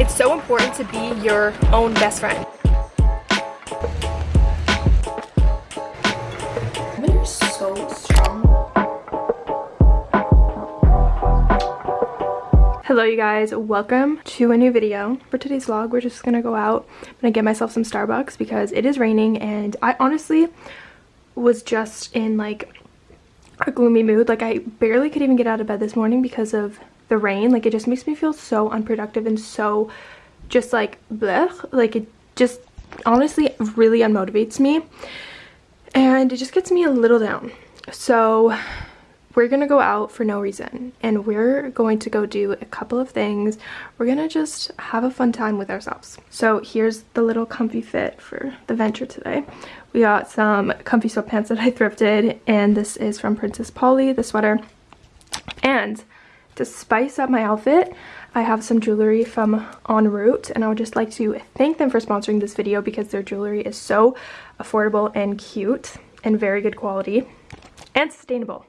It's so important to be your own best friend. Women are so strong. Hello you guys, welcome to a new video. For today's vlog, we're just gonna go out. I'm gonna get myself some Starbucks because it is raining and I honestly was just in like a gloomy mood. Like I barely could even get out of bed this morning because of the rain. Like it just makes me feel so unproductive and so just like blech. Like it just honestly really unmotivates me and it just gets me a little down. So we're gonna go out for no reason and we're going to go do a couple of things we're gonna just have a fun time with ourselves so here's the little comfy fit for the venture today we got some comfy sweatpants that i thrifted and this is from princess polly the sweater and to spice up my outfit I have some jewelry from En Route and I would just like to thank them for sponsoring this video because their jewelry is so affordable and cute and very good quality and sustainable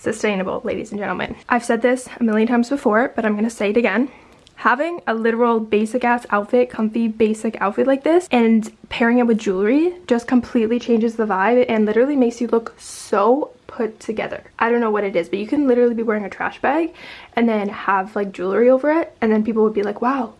sustainable, ladies and gentlemen. I've said this a million times before, but I'm gonna say it again. Having a literal basic ass outfit, comfy basic outfit like this, and pairing it with jewelry just completely changes the vibe and literally makes you look so put together. I don't know what it is, but you can literally be wearing a trash bag and then have like jewelry over it, and then people would be like, wow,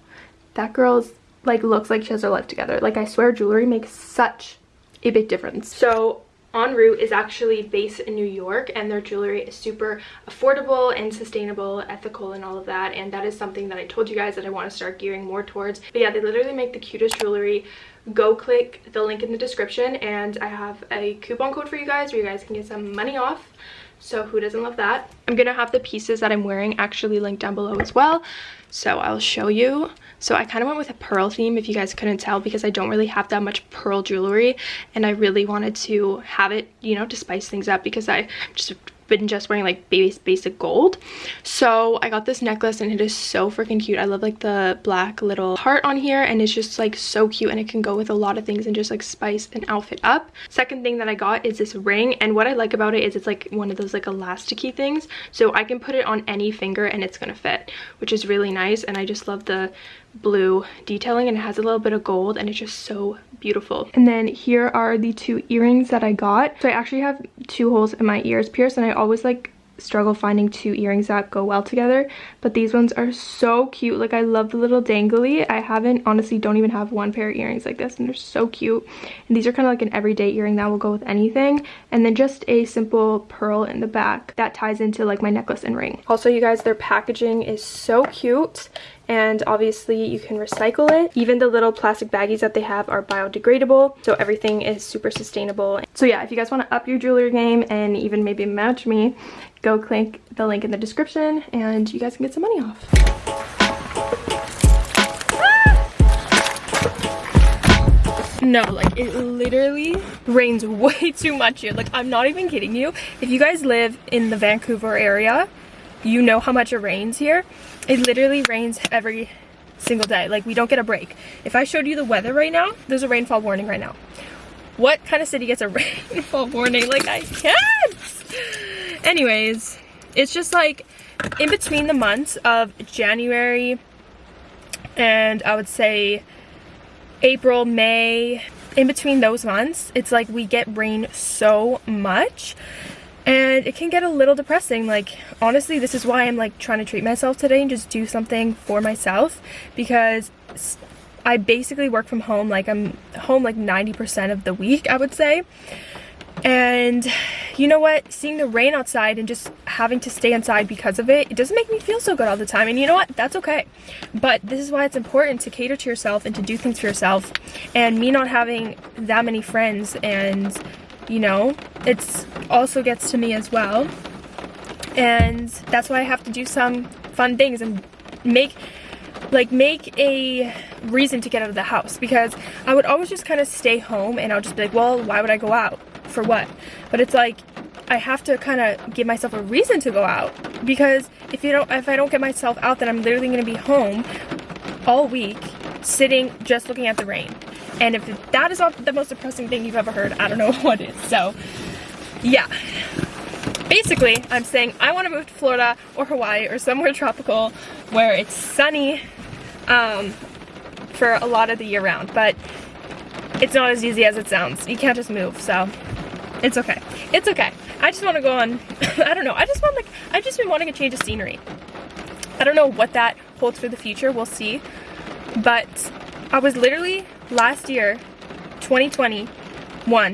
that girl's like looks like she has her life together. Like I swear jewelry makes such a big difference. So En Route is actually based in New York and their jewelry is super affordable and sustainable, ethical and all of that and that is something that I told you guys that I want to start gearing more towards. But yeah, they literally make the cutest jewelry. Go click the link in the description and I have a coupon code for you guys where you guys can get some money off. So who doesn't love that? I'm gonna have the pieces that I'm wearing actually linked down below as well. So I'll show you. So I kind of went with a pearl theme if you guys couldn't tell because I don't really have that much pearl jewelry and I really wanted to have it, you know, to spice things up because I just been just wearing like base basic gold. So i got this necklace and it is so freaking cute. I love like the black little heart on here and it's just like so cute and it can go with a lot of things and just like spice an outfit up. Second thing that i got is this ring and what i like about it is it's like one of those like elasticy things. So i can put it on any finger and it's gonna fit which is really nice and i just love the blue detailing and it has a little bit of gold and it's just so beautiful. And then here are the two earrings that i got. So i actually have two holes in my ears pierced and i always like struggle finding two earrings that go well together but these ones are so cute. Like i love the little dangly. I haven't honestly don't even have one pair of earrings like this and they're so cute. And these are kind of like an everyday earring that will go with anything. And then just a simple pearl in the back that ties into like my necklace and ring. Also you guys their packaging is so cute and obviously you can recycle it. Even the little plastic baggies that they have are biodegradable, so everything is super sustainable. So yeah, if you guys want to up your jewelry game and even maybe match me, go click the link in the description and you guys can get some money off. No, like it literally rains way too much here. Like I'm not even kidding you. If you guys live in the Vancouver area, you know how much it rains here. It literally rains every single day. Like we don't get a break. If I showed you the weather right now, there's a rainfall warning right now. What kind of city gets a rainfall warning? Like I can't. Anyways, it's just like in between the months of January and I would say April, May, in between those months, it's like we get rain so much and it can get a little depressing like honestly this is why i'm like trying to treat myself today and just do something for myself because i basically work from home like i'm home like 90 percent of the week i would say. And you know what? Seeing the rain outside and just having to stay inside because of it it doesn't make me feel so good all the time. And you know what? That's okay. But this is why it's important to cater to yourself and to do things for yourself. And me not having that many friends and you know it's also gets to me as well. And that's why I have to do some fun things and make like make a reason to get out of the house. Because I would always just kind of stay home and I'll just be like well why would I go out? For what? But it's like I have to kind of give myself a reason to go out. Because if you don't if I don't get myself out then I'm literally going to be home all week sitting just looking at the rain and if that is not the most depressing thing you've ever heard, I don't know what is. So, yeah. Basically, I'm saying I want to move to Florida or Hawaii or somewhere tropical where it's sunny um, for a lot of the year round, but it's not as easy as it sounds. You can't just move, so it's okay. It's okay. I just want to go on, I don't know, I just want like, I've just been wanting a change of scenery. I don't know what that holds for the future, we'll see. But I was literally last year, 2021,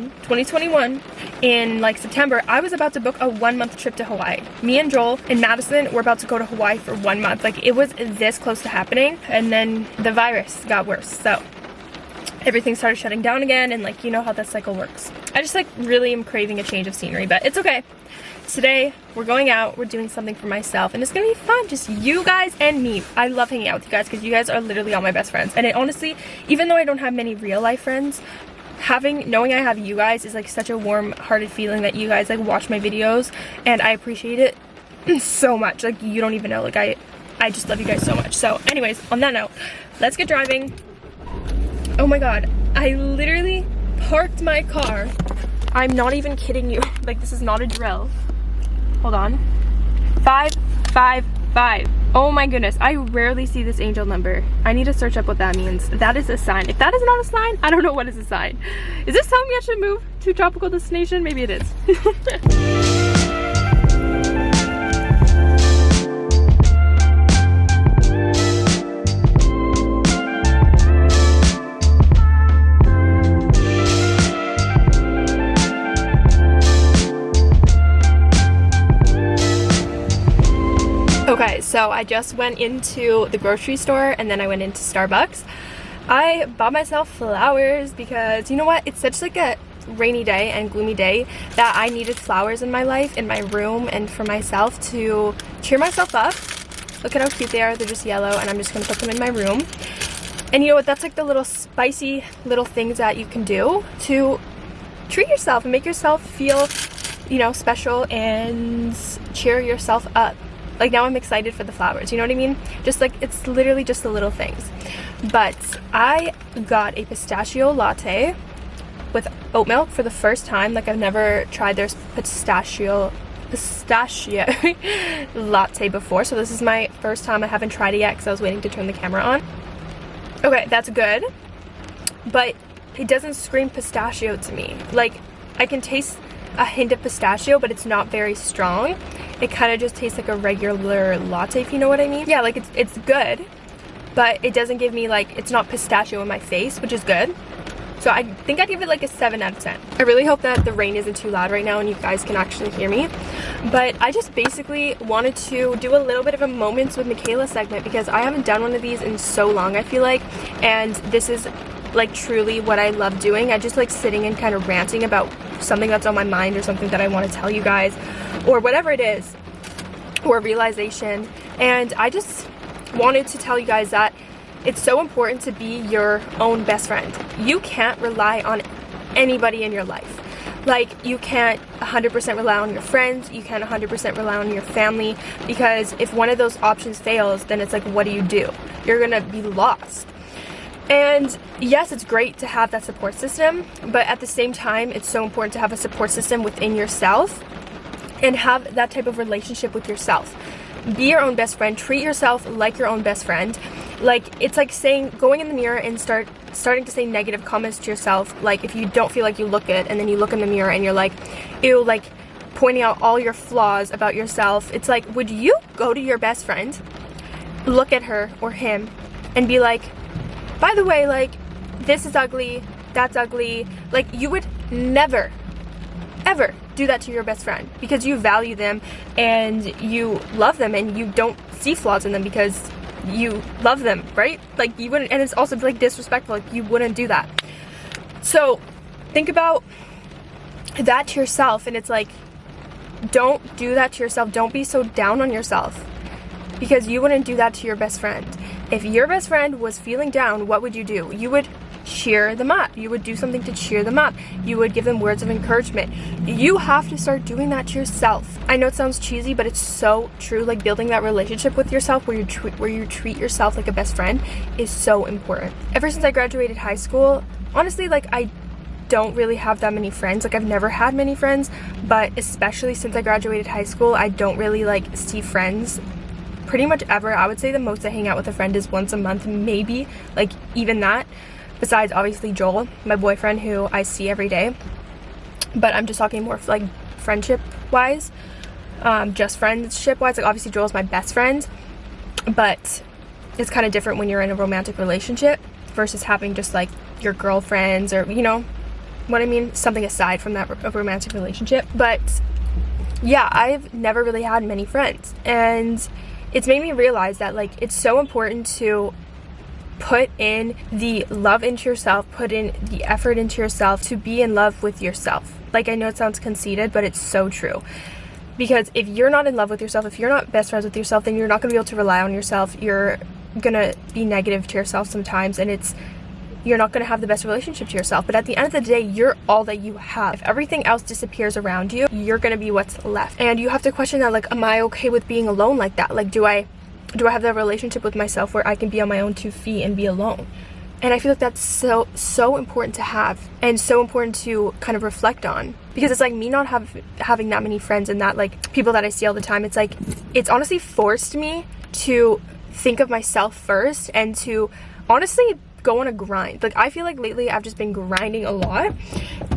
2021, in like September, I was about to book a one month trip to Hawaii. Me and Joel and Madison were about to go to Hawaii for one month. Like it was this close to happening and then the virus got worse. So everything started shutting down again and like you know how that cycle works. I just like really am craving a change of scenery, but it's okay. Today we're going out, we're doing something for myself and it's gonna be fun, just you guys and me. I love hanging out with you guys because you guys are literally all my best friends. And it honestly, even though I don't have many real life friends, having knowing I have you guys is like such a warm hearted feeling that you guys like watch my videos and I appreciate it so much like you don't even know like I I just love you guys so much so anyways on that note let's get driving oh my god I literally parked my car I'm not even kidding you like this is not a drill hold on five five five Oh my goodness, I rarely see this angel number. I need to search up what that means. That is a sign. If that is not a sign, I don't know what is a sign. Is this telling me I should move to tropical destination? Maybe it is. so I just went into the grocery store and then I went into Starbucks. I bought myself flowers because you know what? It's such like a rainy day and gloomy day that I needed flowers in my life, in my room, and for myself to cheer myself up. Look at how cute they are. They're just yellow and I'm just going to put them in my room. And you know what? That's like the little spicy little things that you can do to treat yourself and make yourself feel, you know, special and cheer yourself up like now I'm excited for the flowers you know what I mean? Just like it's literally just the little things. But I got a pistachio latte with oat milk for the first time. Like I've never tried their pistachio pistachio latte before so this is my first time. I haven't tried it yet because I was waiting to turn the camera on. Okay that's good. But it doesn't scream pistachio to me. Like I can taste a hint of pistachio but it's not very strong it kind of just tastes like a regular latte if you know what I mean yeah like it's it's good but it doesn't give me like it's not pistachio in my face which is good so I think I'd give it like a 7 out of 10. I really hope that the rain isn't too loud right now and you guys can actually hear me. But I just basically wanted to do a little bit of a Moments with Michaela segment because I haven't done one of these in so long I feel like. And this is like truly what I love doing. I just like sitting and kind of ranting about something that's on my mind or something that I want to tell you guys or whatever it is or realization and I just wanted to tell you guys that it's so important to be your own best friend. You can't rely on anybody in your life. Like, you can't 100% rely on your friends, you can't 100% rely on your family, because if one of those options fails, then it's like, what do you do? You're gonna be lost. And yes, it's great to have that support system, but at the same time, it's so important to have a support system within yourself and have that type of relationship with yourself. Be your own best friend, treat yourself like your own best friend. Like it's like saying going in the mirror and start starting to say negative comments to yourself. Like if you don't feel like you look good and then you look in the mirror and you're like, ew, like pointing out all your flaws about yourself. It's like, would you go to your best friend, look at her or him, and be like, by the way, like, this is ugly, that's ugly. Like, you would never, ever do that to your best friend because you value them and you love them and you don't see flaws in them because you love them, right? Like, you wouldn't, and it's also like disrespectful, like, you wouldn't do that. So, think about that to yourself and it's like, don't do that to yourself. Don't be so down on yourself because you wouldn't do that to your best friend. If your best friend was feeling down, what would you do? You would cheer them up. You would do something to cheer them up. You would give them words of encouragement. You have to start doing that to yourself. I know it sounds cheesy, but it's so true. Like building that relationship with yourself where you where you treat yourself like a best friend is so important. Ever since I graduated high school, honestly, like I don't really have that many friends. Like I've never had many friends, but especially since I graduated high school, I don't really like see friends pretty much ever. I would say the most I hang out with a friend is once a month, maybe, like even that. Besides, obviously, Joel, my boyfriend, who I see every day. But I'm just talking more like friendship wise, um, just friendship wise. Like, obviously, Joel's my best friend, but it's kind of different when you're in a romantic relationship versus having just like your girlfriends or, you know, what I mean? Something aside from that romantic relationship. But yeah, I've never really had many friends. And it's made me realize that like it's so important to put in the love into yourself, put in the effort into yourself to be in love with yourself. Like I know it sounds conceited, but it's so true. Because if you're not in love with yourself, if you're not best friends with yourself, then you're not going to be able to rely on yourself. You're going to be negative to yourself sometimes and it's you're not going to have the best relationship to yourself. But at the end of the day, you're all that you have. If everything else disappears around you, you're going to be what's left. And you have to question that, like, am I okay with being alone like that? Like, do I, do I have that relationship with myself where I can be on my own two feet and be alone? And I feel like that's so, so important to have and so important to kind of reflect on because it's like me not have having that many friends and that like people that I see all the time. It's like, it's honestly forced me to think of myself first and to honestly go on a grind. Like I feel like lately I've just been grinding a lot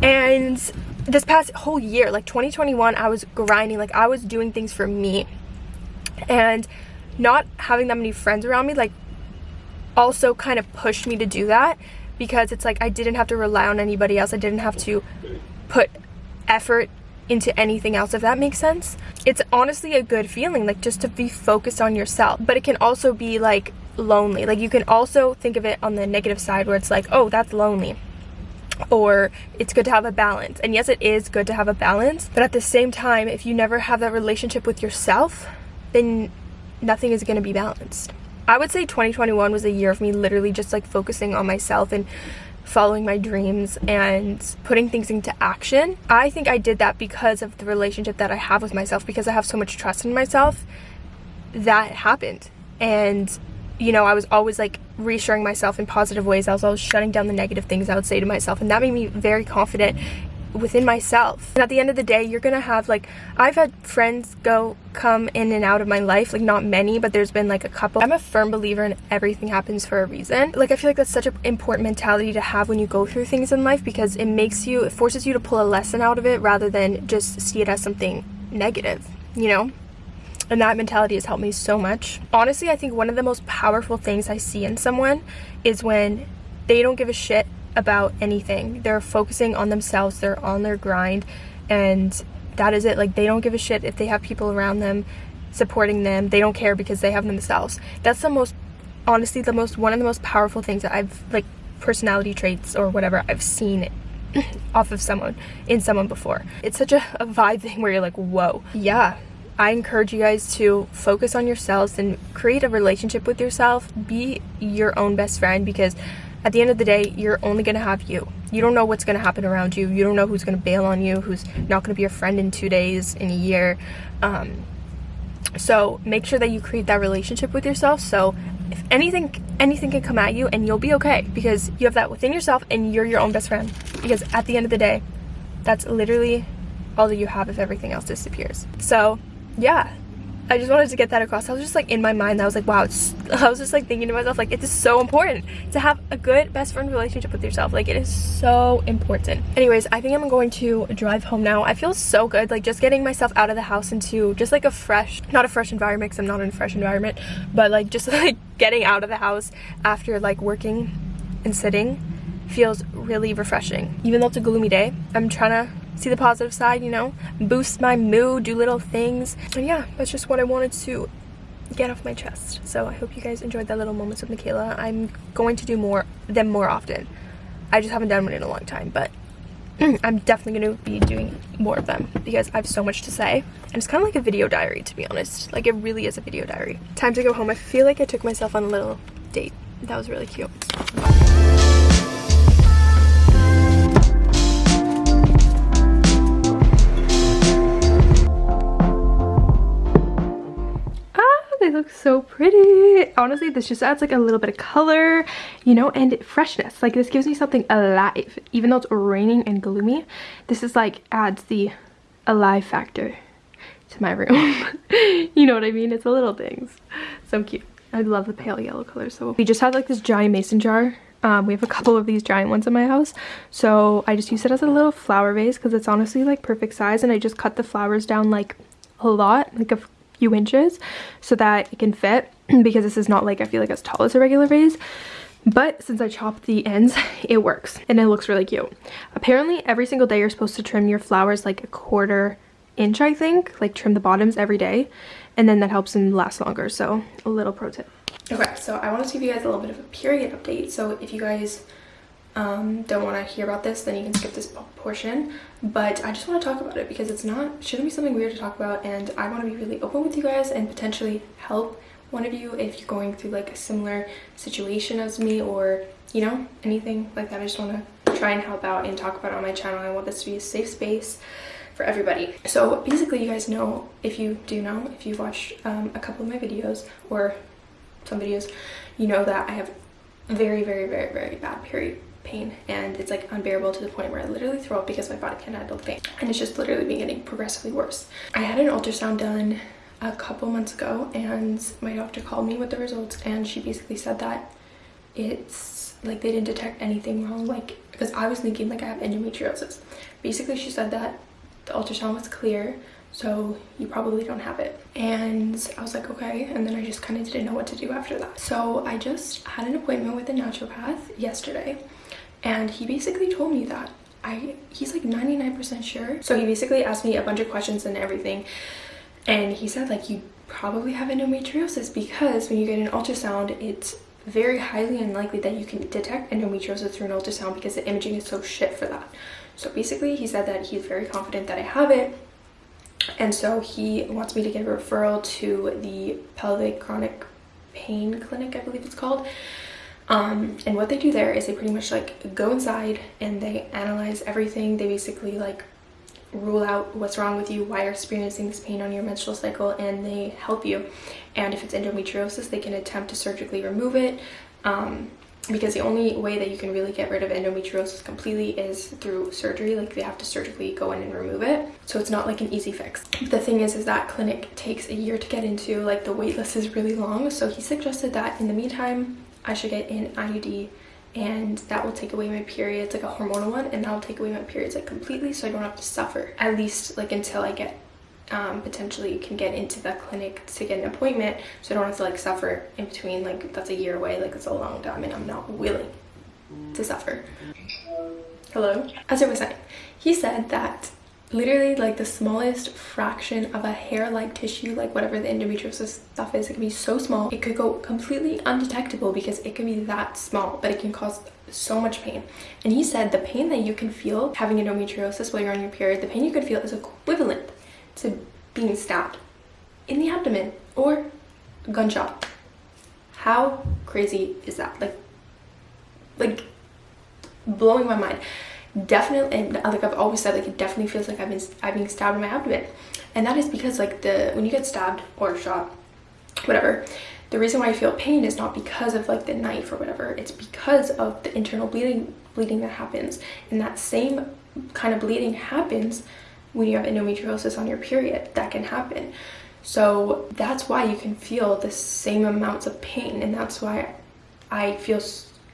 and this past whole year, like 2021, I was grinding, like I was doing things for me and not having that many friends around me like also kind of pushed me to do that because it's like I didn't have to rely on anybody else. I didn't have to put effort into anything else if that makes sense. It's honestly a good feeling like just to be focused on yourself. But it can also be like lonely. Like you can also think of it on the negative side where it's like, oh, that's lonely. Or it's good to have a balance. And yes, it is good to have a balance. But at the same time, if you never have that relationship with yourself, then nothing is going to be balanced. I would say 2021 was a year of me literally just like focusing on myself and following my dreams and putting things into action. I think I did that because of the relationship that I have with myself, because I have so much trust in myself. That happened. And you know, I was always like reassuring myself in positive ways. I was always shutting down the negative things I would say to myself. And that made me very confident within myself. And at the end of the day, you're gonna have like, I've had friends go, come in and out of my life, like not many, but there's been like a couple. I'm a firm believer in everything happens for a reason. Like I feel like that's such an important mentality to have when you go through things in life because it makes you, it forces you to pull a lesson out of it rather than just see it as something negative, you know? And that mentality has helped me so much. Honestly, I think one of the most powerful things I see in someone is when they don't give a shit about anything. They're focusing on themselves, they're on their grind, and that is it. Like, they don't give a shit if they have people around them supporting them. They don't care because they have themselves. That's the most, honestly, the most, one of the most powerful things that I've, like, personality traits or whatever I've seen off of someone, in someone before. It's such a, a vibe thing where you're like, whoa. Yeah, I encourage you guys to focus on yourselves and create a relationship with yourself. Be your own best friend because at the end of the day, you're only going to have you. You don't know what's going to happen around you. You don't know who's going to bail on you, who's not going to be your friend in two days, in a year. Um, so make sure that you create that relationship with yourself. So if anything, anything can come at you and you'll be okay because you have that within yourself and you're your own best friend. Because at the end of the day, that's literally all that you have if everything else disappears. So yeah I just wanted to get that across. I was just like in my mind, I was like, wow, I was just like thinking to myself, like, it is so important to have a good best friend relationship with yourself. Like, it is so important. Anyways, I think I'm going to drive home now. I feel so good, like, just getting myself out of the house into just like a fresh, not a fresh environment because I'm not in a fresh environment, but like just like getting out of the house after like working and sitting feels really refreshing. Even though it's a gloomy day, I'm trying to see the positive side, you know, boost my mood, do little things. And yeah, that's just what I wanted to get off my chest. So I hope you guys enjoyed that little moments with Michaela. I'm going to do more them more often. I just haven't done one in a long time, but I'm definitely going to be doing more of them because I have so much to say. And it's kind of like a video diary, to be honest. Like, it really is a video diary. Time to go home. I feel like I took myself on a little date. That was really cute. They look so pretty. Honestly, this just adds like a little bit of color, you know, and freshness. Like this gives me something alive. Even though it's raining and gloomy, this is like adds the alive factor to my room. you know what I mean? It's the little things. So cute. I love the pale yellow color. So we just had like this giant mason jar. Um, we have a couple of these giant ones in my house. So I just use it as a little flower vase because it's honestly like perfect size. And I just cut the flowers down like a lot, like a few inches so that it can fit because this is not like I feel like as tall as a regular vase but since I chopped the ends, it works and it looks really cute. Apparently every single day you're supposed to trim your flowers like a quarter inch, I think, like trim the bottoms every day. And then that helps them last longer. So a little pro tip. Okay, so I wanted to give you guys a little bit of a period update. So if you guys um, don't want to hear about this, then you can skip this portion. But I just want to talk about it because it's not, shouldn't be something weird to talk about. And I want to be really open with you guys and potentially help one of you if you're going through like a similar situation as me or, you know, anything like that. I just want to try and help out and talk about it on my channel. I want this to be a safe space for everybody. So basically you guys know, if you do know, if you've watched um, a couple of my videos or some videos, you know that I have very, very, very, very bad period pain and it's like unbearable to the point where I literally throw up because my body can't handle the pain and it's just literally been getting progressively worse. I had an ultrasound done a couple months ago and my doctor called me with the results and she basically said that it's like they didn't detect anything wrong like because I was thinking like I have endometriosis. Basically she said that the ultrasound was clear so you probably don't have it and i was like okay and then i just kind of didn't know what to do after that so i just had an appointment with a naturopath yesterday and he basically told me that i he's like 99 percent sure. So he basically asked me a bunch of questions and everything. And he said like you probably have endometriosis because when you get an ultrasound it's very highly unlikely that you can detect endometriosis through an ultrasound because the imaging is so shit for that. So basically he said that he's very confident that i have it. And so he wants me to get a referral to the pelvic chronic pain clinic i believe it's called um, and what they do there is they pretty much like go inside and they analyze everything. They basically like rule out what's wrong with you why you're experiencing this pain on your menstrual cycle and they help you. And if it's endometriosis they can attempt to surgically remove it um, because the only way that you can really get rid of endometriosis completely is through surgery. Like they have to surgically go in and remove it. So it's not like an easy fix. The thing is is that clinic takes a year to get into like the wait list is really long. So he suggested that in the meantime i should get an iud and that will take away my periods like a hormonal one and that will take away my periods like completely so i don't have to suffer at least like until i get um, potentially can get into the clinic to get an appointment so I don't have to like suffer in between like that's a year away like it's a long time and I'm not willing to suffer. Hello? As I was saying, he said that literally like the smallest fraction of a hair-like tissue like whatever the endometriosis stuff is it can be so small it could go completely undetectable because it can be that small but it can cause so much pain and he said the pain that you can feel having endometriosis while you're on your period the pain you could feel is equivalent to being stabbed in the abdomen or gunshot. How crazy is that? Like, like blowing my mind. Definitely, and like I've always said, like it definitely feels like I've been I've been stabbed in my abdomen, and that is because like the when you get stabbed or shot, whatever, the reason why I feel pain is not because of like the knife or whatever. It's because of the internal bleeding bleeding that happens, and that same kind of bleeding happens when you have endometriosis on your period. That can happen. So that's why you can feel the same amounts of pain. And that's why i feel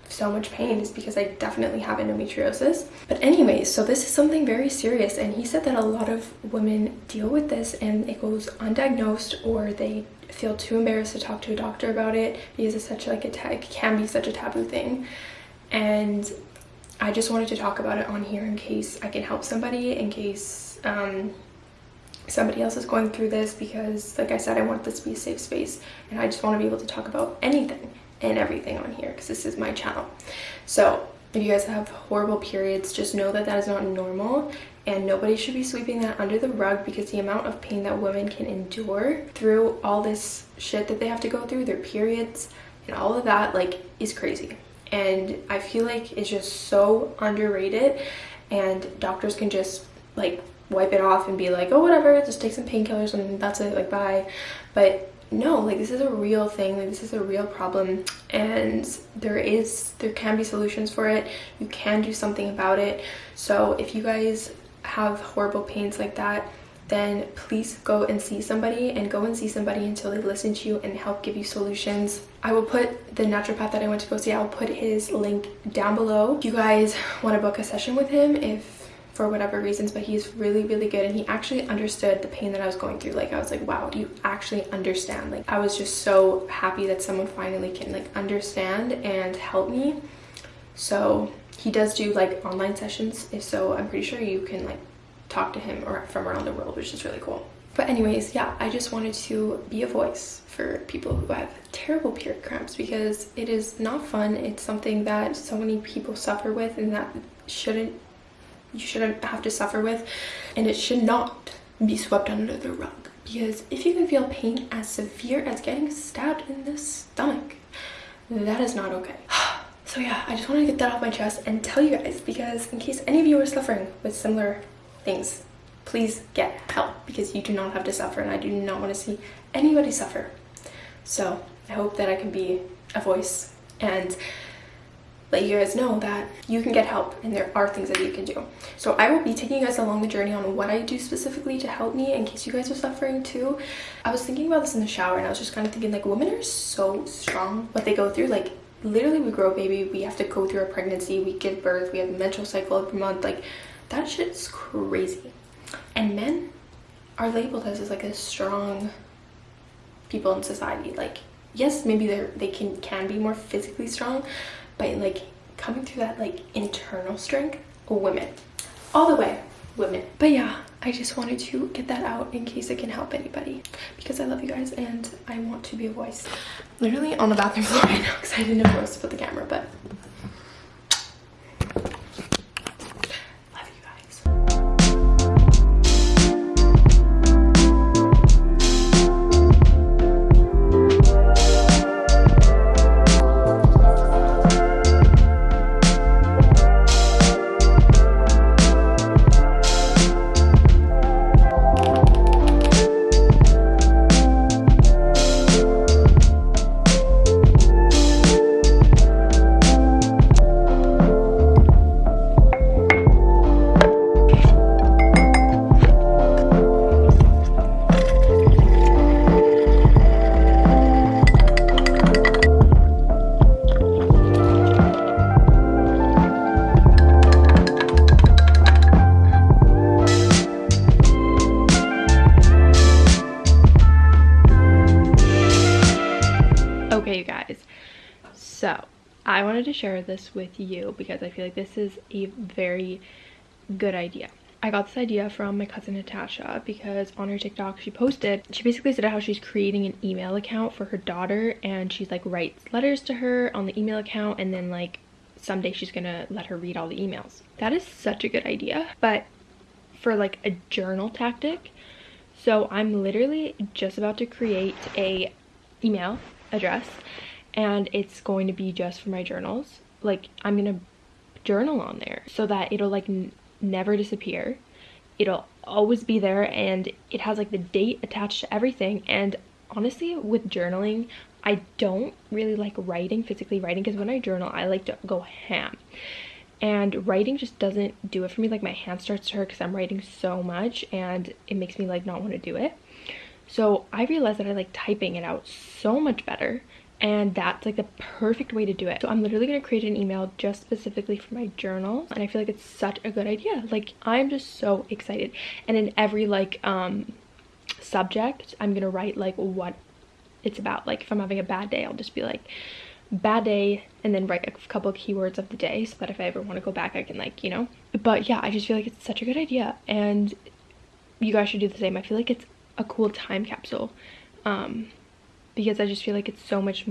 so much pain is because i definitely have endometriosis. But anyways so this is something very serious and he said that a lot of women deal with this and it goes undiagnosed or they feel too embarrassed to talk to a doctor about it because it's such like a it can be such a taboo thing. And i just wanted to talk about it on here in case i can help somebody in case um, somebody else is going through this because like I said I want this to be a safe space and I just want to be able to talk about anything and everything on here because this is my channel. So if you guys have horrible periods just know that that is not normal and nobody should be sweeping that under the rug because the amount of pain that women can endure through all this shit that they have to go through their periods and all of that like is crazy. And I feel like it's just so underrated and doctors can just like wipe it off and be like oh whatever just take some painkillers and that's it like bye. But no like this is a real thing like this is a real problem and there is there can be solutions for it you can do something about it so if you guys have horrible pains like that then please go and see somebody and go and see somebody until they listen to you and help give you solutions. I will put the naturopath that I went to go see, I'll put his link down below. If you guys want to book a session with him, if for whatever reasons but he's really really good. And he actually understood the pain that i was going through. Like i was like wow you actually understand. Like i was just so happy that someone finally can like understand and help me. So he does do like online sessions. If so i'm pretty sure you can like talk to him or from around the world which is really cool. But anyways yeah i just wanted to be a voice for people who have terrible period cramps because it is not fun. It's something that so many people suffer with and that shouldn't you shouldn't have to suffer with and it should not be swept under the rug. Because if you can feel pain as severe as getting stabbed in the stomach that is not okay. So yeah i just wanted to get that off my chest and tell you guys because in case any of you are suffering with similar things please get help because you do not have to suffer and i do not want to see anybody suffer. So i hope that i can be a voice and let you guys know that you can get help and there are things that you can do. So I will be taking you guys along the journey on what I do specifically to help me in case you guys are suffering too. I was thinking about this in the shower and I was just kind of thinking like women are so strong what they go through like literally we grow a baby we have to go through a pregnancy we give birth we have a menstrual cycle every month like that shit's crazy and men are labeled as, as like a strong people in society like yes maybe they're they can can be more physically strong but like coming through that like internal strength women. All the way women. But yeah i just wanted to get that out in case it can help anybody. Because i love you guys and i want to be a voice. Literally on the bathroom floor right now because i didn't know where to put the camera but I wanted to share this with you because I feel like this is a very good idea. I got this idea from my cousin Natasha because on her TikTok she posted, she basically said how she's creating an email account for her daughter and she's like writes letters to her on the email account and then like someday she's gonna let her read all the emails. That is such a good idea, but for like a journal tactic. So I'm literally just about to create a email address and it's going to be just for my journals. Like i'm gonna journal on there so that it'll like never disappear. It'll always be there and it has like the date attached to everything. And honestly with journaling i don't really like writing physically writing because when i journal i like to go ham. And writing just doesn't do it for me. Like my hand starts to hurt because i'm writing so much and it makes me like not want to do it so i realized that i like typing it out so much better and that's like the perfect way to do it. So i'm literally going to create an email just specifically for my journal and i feel like it's such a good idea. Like i'm just so excited. And in every like um subject i'm gonna write like what it's about. Like if i'm having a bad day i'll just be like bad day and then write a couple keywords of the day so that if i ever want to go back i can like you know? But yeah i just feel like it's such a good idea and you guys should do the same. I feel like it's a cool time capsule um because I just feel like it's so much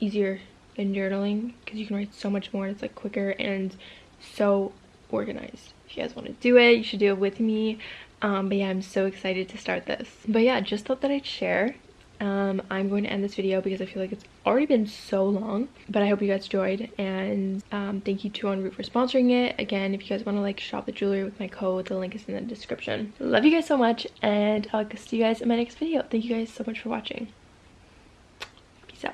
easier than journaling because you can write so much more it's like quicker and so organized. If you guys want to do it you should do it with me. Um, but yeah i'm so excited to start this. But yeah just thought that i'd share um, i'm going to end this video because i feel like it's already been so long but i hope you guys enjoyed and um, thank you to En Route for sponsoring it. Again if you guys want to like shop the jewelry with my code the link is in the description. Love you guys so much and i'll see you guys in my next video. Thank you guys so much for watching. So